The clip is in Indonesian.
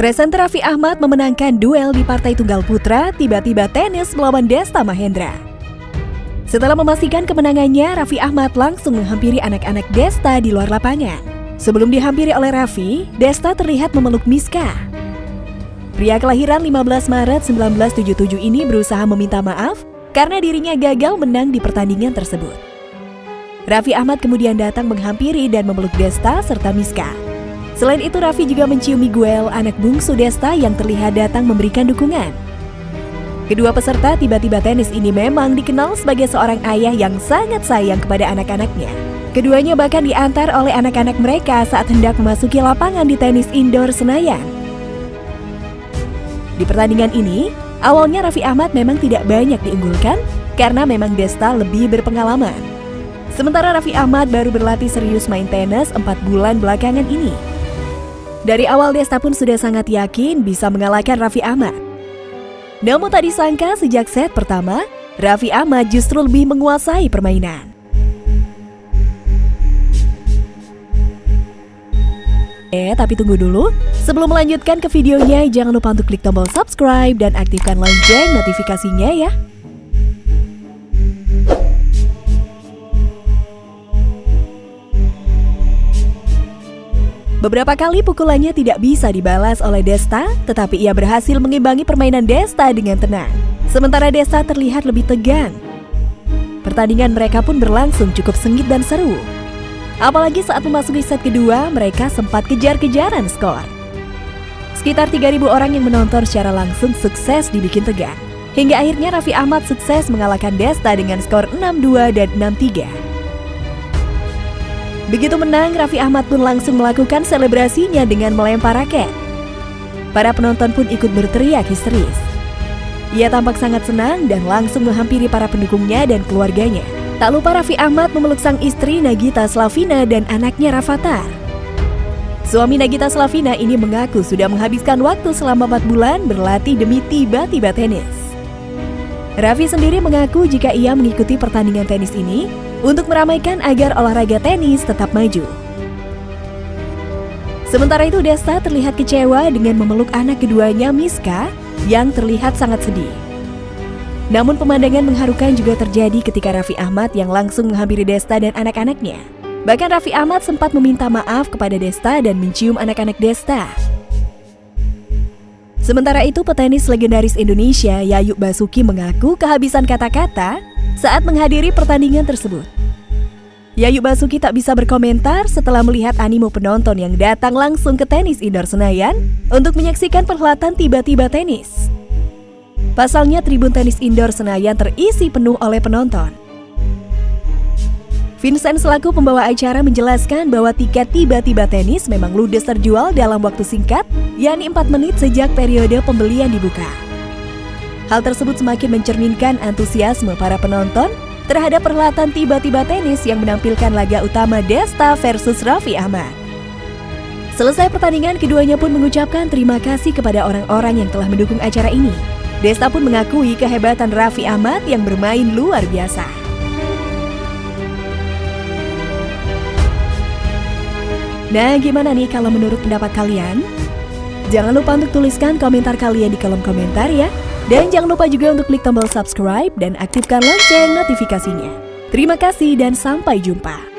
Presenter Raffi Ahmad memenangkan duel di Partai Tunggal Putra, tiba-tiba tenis melawan Desta Mahendra. Setelah memastikan kemenangannya, Raffi Ahmad langsung menghampiri anak-anak Desta di luar lapangan. Sebelum dihampiri oleh Raffi, Desta terlihat memeluk Miska. Pria kelahiran 15 Maret 1977 ini berusaha meminta maaf karena dirinya gagal menang di pertandingan tersebut. Raffi Ahmad kemudian datang menghampiri dan memeluk Desta serta Miska. Selain itu, Raffi juga mencium Miguel, anak bungsu Desta yang terlihat datang memberikan dukungan. Kedua peserta tiba-tiba tenis ini memang dikenal sebagai seorang ayah yang sangat sayang kepada anak-anaknya. Keduanya bahkan diantar oleh anak-anak mereka saat hendak memasuki lapangan di tenis indoor Senayan. Di pertandingan ini, awalnya Raffi Ahmad memang tidak banyak diunggulkan karena memang Desta lebih berpengalaman. Sementara Raffi Ahmad baru berlatih serius main tenis 4 bulan belakangan ini. Dari awal Desta pun sudah sangat yakin bisa mengalahkan Raffi Ahmad. Namun tak disangka sejak set pertama, Raffi Ahmad justru lebih menguasai permainan. Eh, tapi tunggu dulu. Sebelum melanjutkan ke videonya, jangan lupa untuk klik tombol subscribe dan aktifkan lonceng notifikasinya ya. Beberapa kali pukulannya tidak bisa dibalas oleh Desta, tetapi ia berhasil mengimbangi permainan Desta dengan tenang. Sementara Desta terlihat lebih tegang. Pertandingan mereka pun berlangsung cukup sengit dan seru. Apalagi saat memasuki set kedua, mereka sempat kejar-kejaran skor. Sekitar 3.000 orang yang menonton secara langsung sukses dibikin tegang. Hingga akhirnya Raffi Ahmad sukses mengalahkan Desta dengan skor 6-2 dan 6-3. Begitu menang, Raffi Ahmad pun langsung melakukan selebrasinya dengan melempar raket. Para penonton pun ikut berteriak histeris. Ia tampak sangat senang dan langsung menghampiri para pendukungnya dan keluarganya. Tak lupa Raffi Ahmad memeluk sang istri Nagita Slavina dan anaknya Rafathar. Suami Nagita Slavina ini mengaku sudah menghabiskan waktu selama 4 bulan berlatih demi tiba-tiba tenis. Raffi sendiri mengaku jika ia mengikuti pertandingan tenis ini untuk meramaikan agar olahraga tenis tetap maju. Sementara itu Desta terlihat kecewa dengan memeluk anak keduanya Miska yang terlihat sangat sedih. Namun pemandangan mengharukan juga terjadi ketika Raffi Ahmad yang langsung menghampiri Desta dan anak-anaknya. Bahkan Raffi Ahmad sempat meminta maaf kepada Desta dan mencium anak-anak Desta. Sementara itu petenis legendaris Indonesia Yayu Basuki mengaku kehabisan kata-kata saat menghadiri pertandingan tersebut. Yayu Basuki tak bisa berkomentar setelah melihat animo penonton yang datang langsung ke tenis indoor Senayan untuk menyaksikan perhelatan tiba-tiba tenis. Pasalnya tribun tenis indoor Senayan terisi penuh oleh penonton. Vincent selaku pembawa acara menjelaskan bahwa tiket tiba-tiba tenis memang ludes terjual dalam waktu singkat, yakni 4 menit sejak periode pembelian dibuka. Hal tersebut semakin mencerminkan antusiasme para penonton terhadap perhelatan tiba-tiba tenis yang menampilkan laga utama Desta versus Raffi Ahmad. Selesai pertandingan, keduanya pun mengucapkan terima kasih kepada orang-orang yang telah mendukung acara ini. Desta pun mengakui kehebatan Raffi Ahmad yang bermain luar biasa. Nah, gimana nih kalau menurut pendapat kalian? Jangan lupa untuk tuliskan komentar kalian di kolom komentar ya. Dan jangan lupa juga untuk klik tombol subscribe dan aktifkan lonceng notifikasinya. Terima kasih dan sampai jumpa.